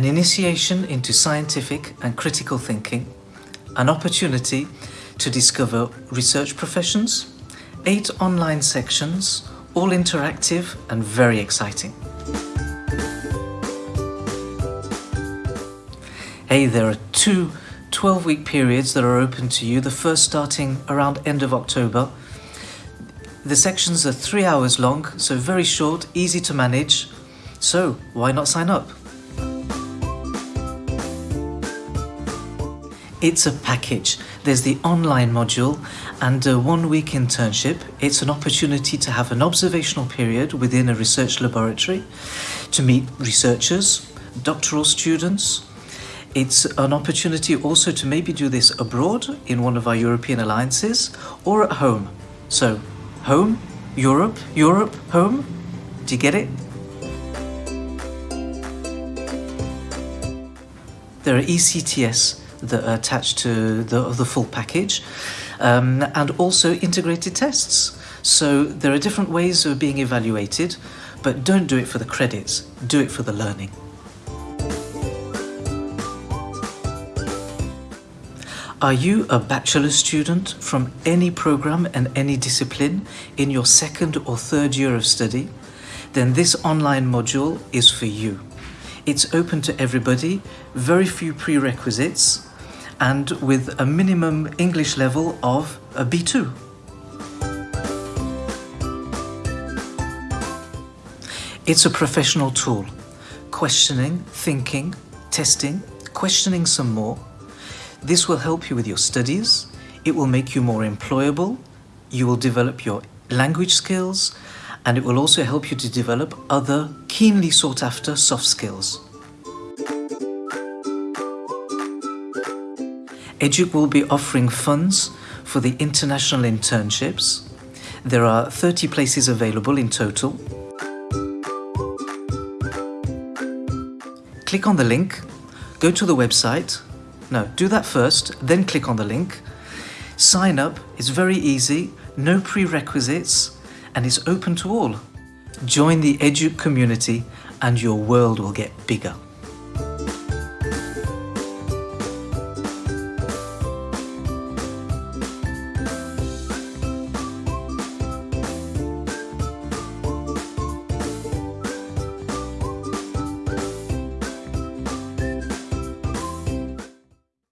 an initiation into scientific and critical thinking, an opportunity to discover research professions, eight online sections, all interactive and very exciting. Hey, there are two 12-week periods that are open to you, the first starting around end of October. The sections are three hours long, so very short, easy to manage. So, why not sign up? It's a package. There's the online module and uh, a one-week internship. It's an opportunity to have an observational period within a research laboratory, to meet researchers, doctoral students. It's an opportunity also to maybe do this abroad in one of our European alliances or at home. So, home, Europe, Europe, home. Do you get it? There are ECTS that are attached to the, the full package um, and also integrated tests. So there are different ways of being evaluated, but don't do it for the credits, do it for the learning. Are you a bachelor student from any program and any discipline in your second or third year of study? Then this online module is for you. It's open to everybody, very few prerequisites, and with a minimum English level of a B2. It's a professional tool. Questioning, thinking, testing, questioning some more. This will help you with your studies. It will make you more employable. You will develop your language skills and it will also help you to develop other keenly sought after soft skills. EDUC will be offering funds for the international internships. There are 30 places available in total. Click on the link, go to the website. No, do that first, then click on the link. Sign up, it's very easy, no prerequisites, and it's open to all. Join the EDUC community and your world will get bigger.